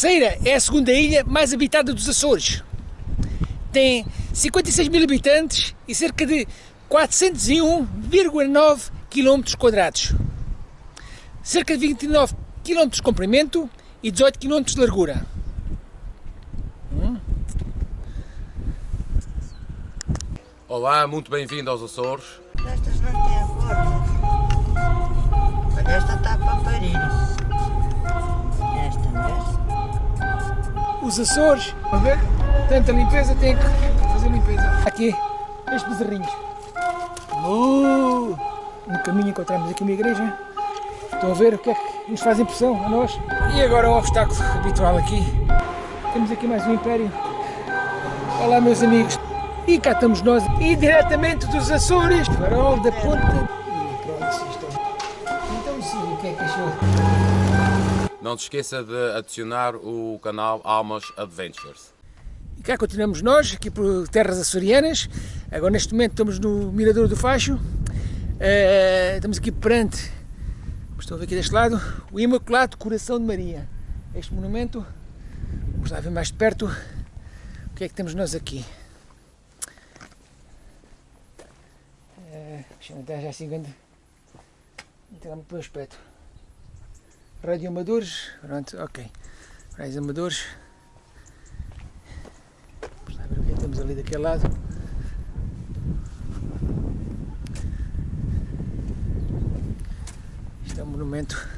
Terceira é a segunda ilha mais habitada dos Açores. Tem 56 mil habitantes e cerca de 401,9 km quadrados. Cerca de 29 km de comprimento e 18 km de largura. Olá, muito bem-vindo aos Açores. Estas não têm forma. Olha, esta está para parir. Os Açores, a ver, tanta limpeza, tem que fazer limpeza. Aqui, estes bezerrinhos. Uh, no caminho encontramos aqui uma igreja. Estão a ver o que é que nos faz impressão a nós. E agora o obstáculo habitual aqui. Temos aqui mais um império. Olá meus amigos. E cá estamos nós, e diretamente dos Açores, farol da ponta. E pronto, isto é- Então sim, o que é que achou? Não se esqueça de adicionar o canal Almas Adventures. E cá continuamos nós, aqui por terras açorianas. Agora neste momento estamos no Mirador do Facho. Eh, estamos aqui perante, estão a ver aqui deste lado, o Imaculado Coração de Maria. Este monumento, vamos lá ver mais de perto o que é que temos nós aqui. Entrar já assim grande. Entrar muito bom aspecto. Rádio Amadores, pronto, ok. Rádios Amadores. Vamos lá ver o que é que temos ali daquele lado. Isto é um monumento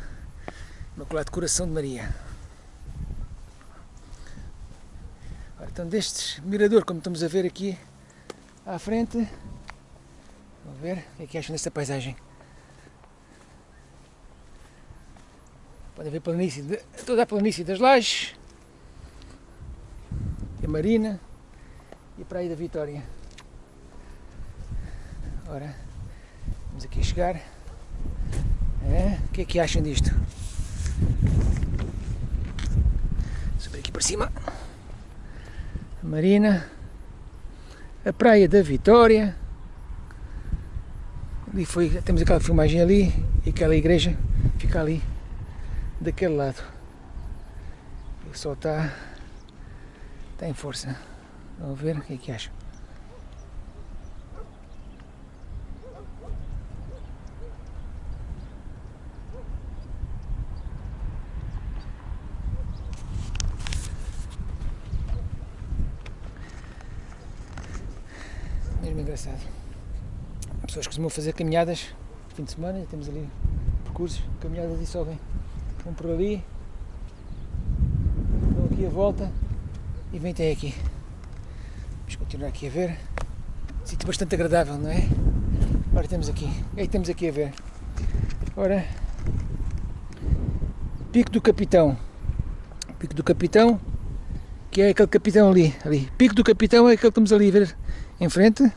Imaculado Coração de Maria. Ora, então destes mirador, como estamos a ver aqui à frente, vamos ver o que é que acham desta paisagem. Podem ver planície de, toda a planície das lajes, a marina e a praia da Vitória. Ora, vamos aqui chegar. É, o que é que acham disto? Subir aqui para cima. A marina, a praia da Vitória. Ali foi, temos aquela filmagem ali e aquela igreja fica ali daquele lado. O sol está está em força. Vamos ver o que é que acham. Mesmo engraçado. As pessoas costumam fazer caminhadas fim de semana, temos ali percursos, caminhadas e sobem. Vão por ali, dão aqui a volta e vem até aqui. Vamos continuar aqui a ver. Sítio bastante agradável, não é? Ora temos aqui. Que é que temos aqui a ver? Ora, Pico do Capitão. Pico do Capitão, que é aquele capitão ali. ali. Pico do Capitão é aquele que estamos ali a ver em frente.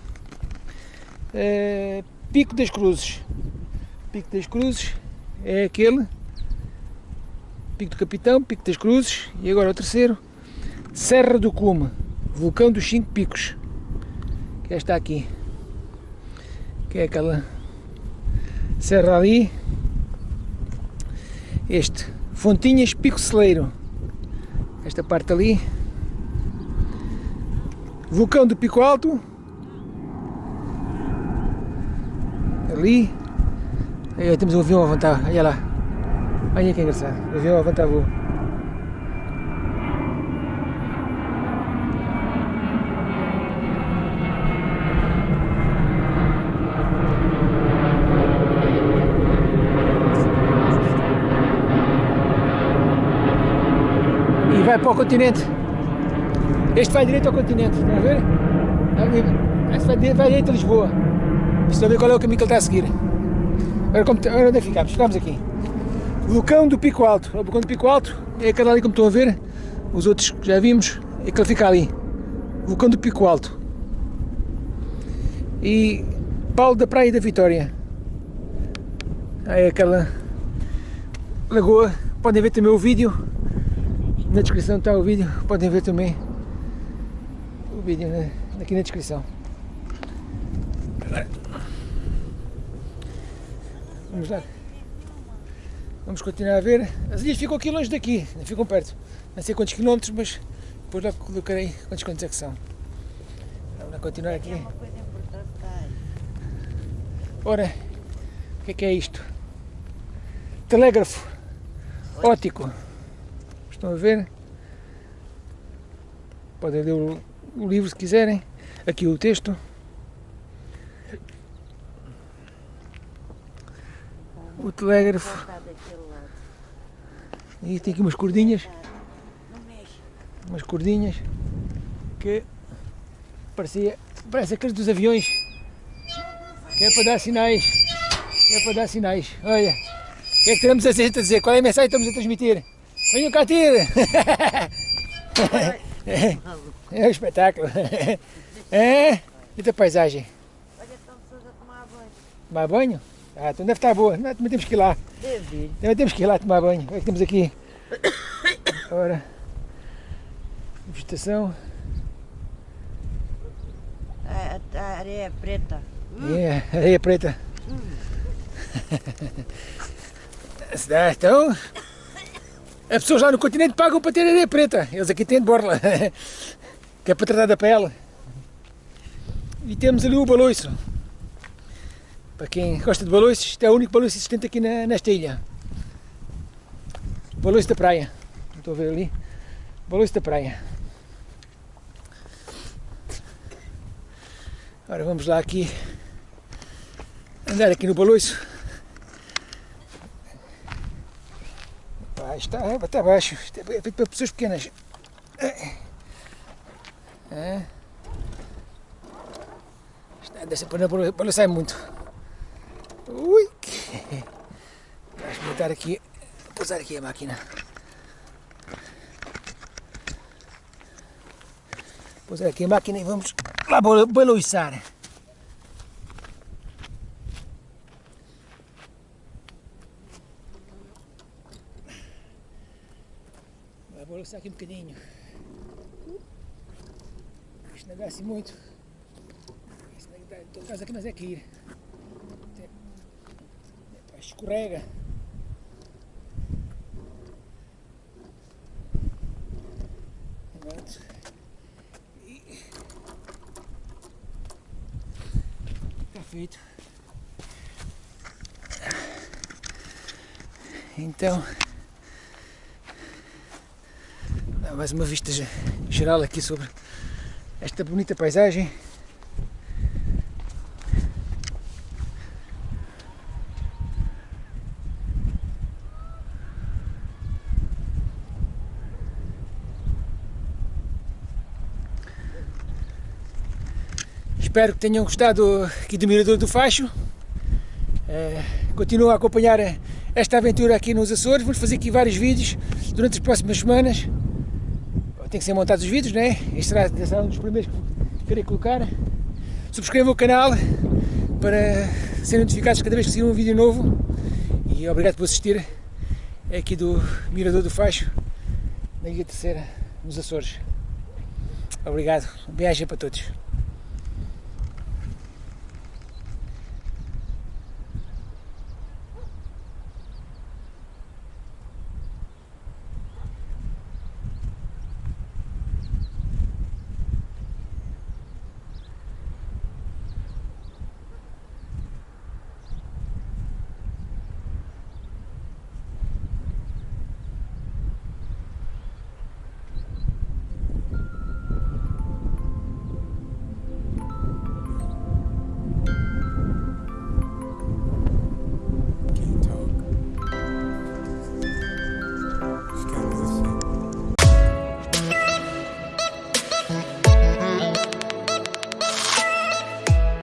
Eh, Pico das Cruzes. Pico das Cruzes é aquele. Pico do Capitão, Pico das Cruzes. E agora o terceiro. Serra do Cume. Vulcão dos Cinco Picos. Que é esta aqui. Que é aquela serra ali. Este. Fontinhas Pico Celeiro. Esta parte ali. Vulcão do Pico Alto. Ali. Aí temos um avião a levantar. Olha lá. Olha que engraçado. O avião a levantar voo. E vai para o continente. Este vai direito ao continente, estão a ver? Este vai direito, vai direito a Lisboa. Estão a ver qual é o caminho que ele está a seguir. Agora, como, agora onde é que ficamos? Ficamos aqui. Vulcão do Pico Alto. O vulcão do Pico Alto é aquele ali como estão a ver. Os outros que já vimos, é que ele fica ali. Vulcão do Pico Alto. E Paulo da Praia da Vitória. É aquela lagoa. Podem ver também o vídeo. Na descrição está o vídeo. Podem ver também o vídeo né? aqui na descrição. Vamos lá. Vamos continuar a ver. As ilhas ficam aqui longe daqui, não ficam perto. não sei quantos quilómetros, mas depois logo colocarei quantos quilómetros é que são. Vamos continuar Aqui é tá. Ora, o que é que é isto? Telégrafo óptico. Estão a ver? Podem ler o livro se quiserem. Aqui o texto. O telégrafo. E tem aqui umas cordinhas. Umas cordinhas que parecia, parece aqueles dos aviões que é para dar sinais que é para dar sinais olha, o que é que temos a dizer, qual é a mensagem que estamos a transmitir? venham cá ter é um espetáculo é, muita paisagem Olha, estão pessoas a tomar banho. tomar banho? Ah, então deve estar boa, Não, também temos que ir lá Deve também temos que ir lá tomar banho o que é temos aqui? ora vegetação A, a areia é preta. É, areia preta. Ah, Então, as pessoas lá no continente pagam para ter areia preta. Eles aqui têm de borla, que é para tratar da pele. E temos ali o baloiço. Para quem gosta de baloiços, isto é o único baloiço existente aqui na, nesta ilha. Baloiço da praia. Estou a ver ali. Baloiço da praia. Ora, vamos lá aqui andar aqui no baloiço. Ah, está abaixo, isto é feito para pessoas pequenas. É. Está, dessa para não balançar muito. Ui! Vou experimentar aqui, pousar aqui a máquina. Pousar aqui a máquina e vamos lá balo- baloiçar. Vai balançar aqui um bocadinho. Isto não dá assim muito. Isto não todo caso aqui nós é que ir. Escorrega. Está feito. Então, mais uma vista ge- geral aqui sobre esta bonita paisagem. Espero que tenham gostado aqui do Mirador do Facho. Eh, continuo a acompanhar esta aventura aqui nos Açores. Vamos fazer aqui vários vídeos durante as próximas semanas. Tem que ser montados os vídeos, né? Este será, será um dos primeiros que querer colocar. Subscrevam o canal para serem notificados cada vez que sair um vídeo novo. E obrigado por assistir é aqui do Mirador do Facho, na Ilha Terceira, nos Açores. Obrigado. Beijo para todos.